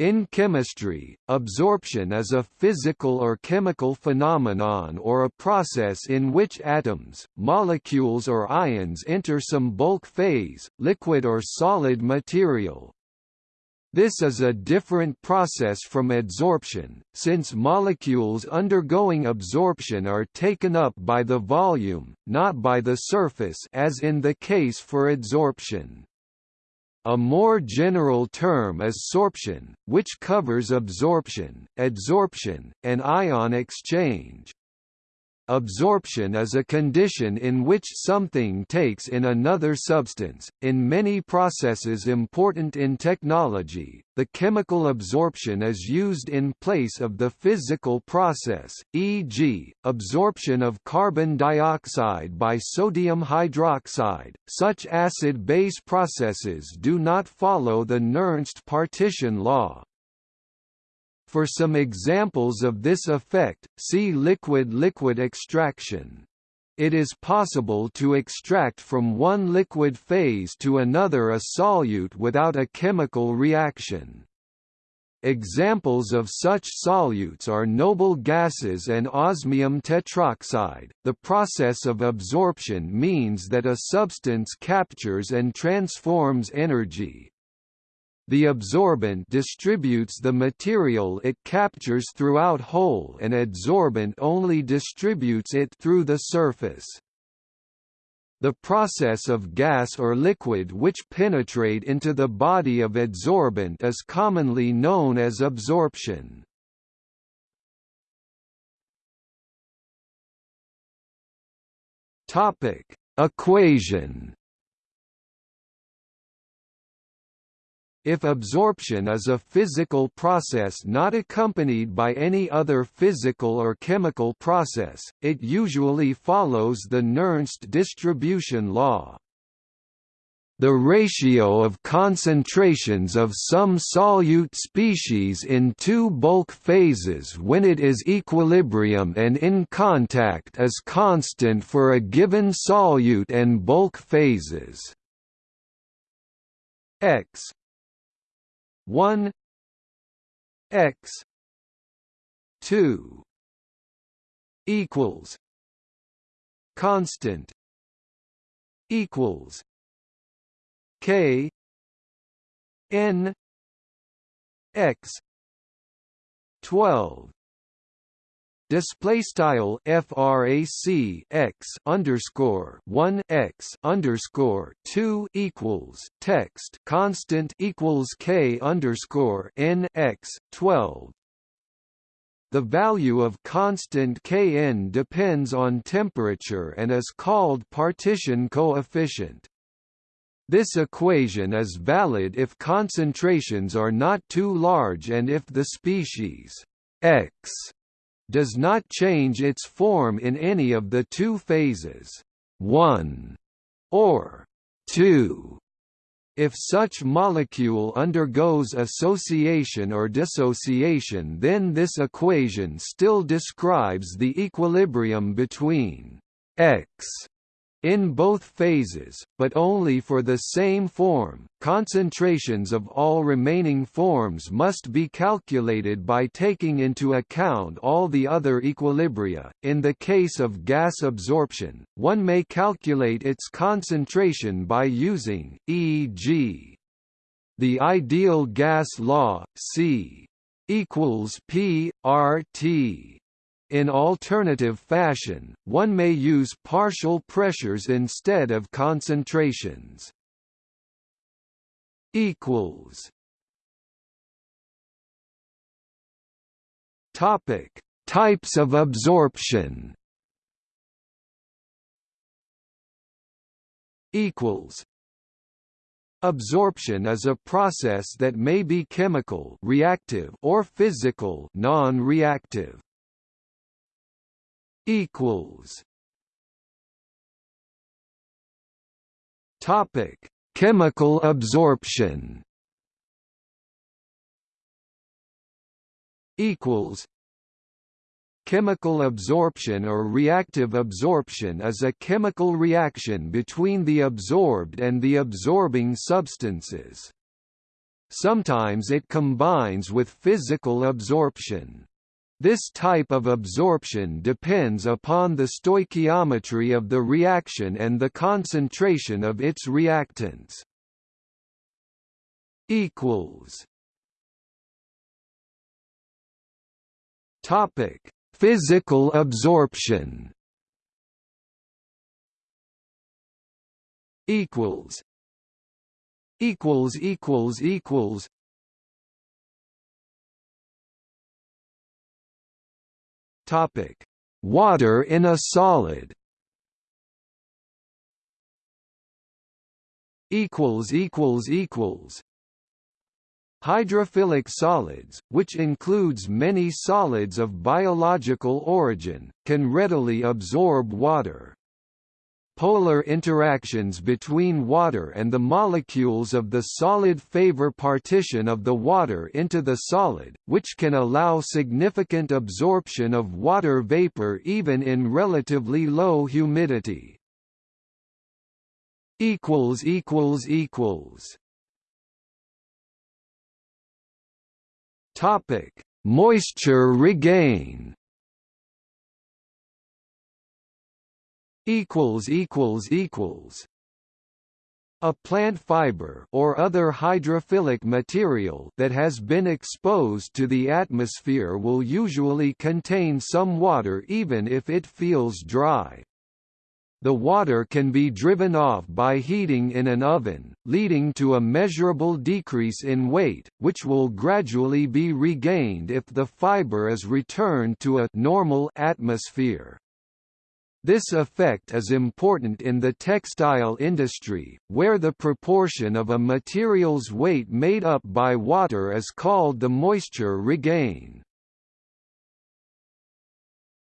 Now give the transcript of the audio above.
In chemistry, absorption is a physical or chemical phenomenon or a process in which atoms, molecules or ions enter some bulk phase, liquid or solid material. This is a different process from adsorption, since molecules undergoing absorption are taken up by the volume, not by the surface as in the case for adsorption. A more general term is sorption, which covers absorption, adsorption, and ion exchange. Absorption is a condition in which something takes in another substance. In many processes important in technology, the chemical absorption is used in place of the physical process, e.g., absorption of carbon dioxide by sodium hydroxide. Such acid-base processes do not follow the Nernst partition law. For some examples of this effect, see liquid-liquid extraction. It is possible to extract from one liquid phase to another a solute without a chemical reaction. Examples of such solutes are noble gases and osmium tetroxide. The process of absorption means that a substance captures and transforms energy, the absorbent distributes the material it captures throughout whole and adsorbent only distributes it through the surface. The process of gas or liquid which penetrate into the body of adsorbent is commonly known as absorption. Topic: Equation If absorption is a physical process not accompanied by any other physical or chemical process, it usually follows the Nernst distribution law. The ratio of concentrations of some solute species in two bulk phases when it is equilibrium and in contact is constant for a given solute and bulk phases. X 1 x 2 equals constant equals k n x 12 display style frac x underscore 1 x underscore 2 equals text constant equals k underscore n x 12 the value of constant Kn depends on temperature and is called partition coefficient. This equation is valid if concentrations are not too large and if the species x does not change its form in any of the two phases 1 or 2. If such molecule undergoes association or dissociation then this equation still describes the equilibrium between x in both phases, but only for the same form. Concentrations of all remaining forms must be calculated by taking into account all the other equilibria. In the case of gas absorption, one may calculate its concentration by using, e.g., the ideal gas law, C equals P R T in alternative fashion, one may use partial pressures instead of concentrations. equals Topic: Types of absorption. Equals. Absorption is a process that may be chemical, reactive, or physical, non-reactive equals Topic: Chemical absorption. Equals. Chemical absorption or reactive absorption is a chemical reaction between the absorbed and the absorbing substances. sometimes it combines with physical absorption. This type of absorption depends upon the stoichiometry of the reaction and the concentration of its reactants. equals Topic: Physical absorption. Equals. Equals equals equals. Topic: Water in a solid. Equals equals equals. Hydrophilic solids, which includes many solids of biological origin, can readily absorb water polar interactions between water and the molecules of the solid favor partition of the water into the solid, which can allow significant absorption of water vapor even in relatively low humidity. Topic: Moisture regain equals equals equals a plant fiber or other hydrophilic material that has been exposed to the atmosphere will usually contain some water even if it feels dry. The water can be driven off by heating in an oven, leading to a measurable decrease in weight, which will gradually be regained if the fiber is returned to a normal atmosphere. This effect is important in the textile industry, where the proportion of a material's weight made up by water is called the moisture regain.